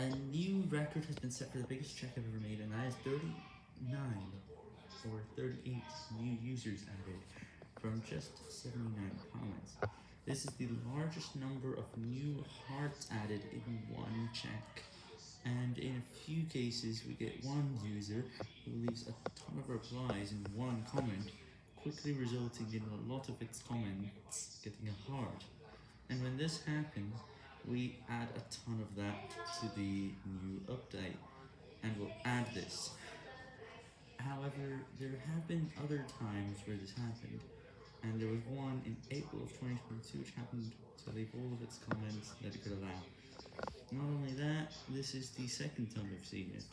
A new record has been set for the biggest check I've ever made, and that is 39 or 38 new users added from just 79 comments. This is the largest number of new hearts added in one check, and in a few cases we get one user who leaves a ton of replies in one comment, quickly resulting in a lot of its comments getting a heart. And when this happens, we add a ton of that to the new update, and we'll add this. However, there have been other times where this happened, and there was one in April of 2022 which happened to leave all of its comments that it could allow. Not only that, this is the second time I've seen it.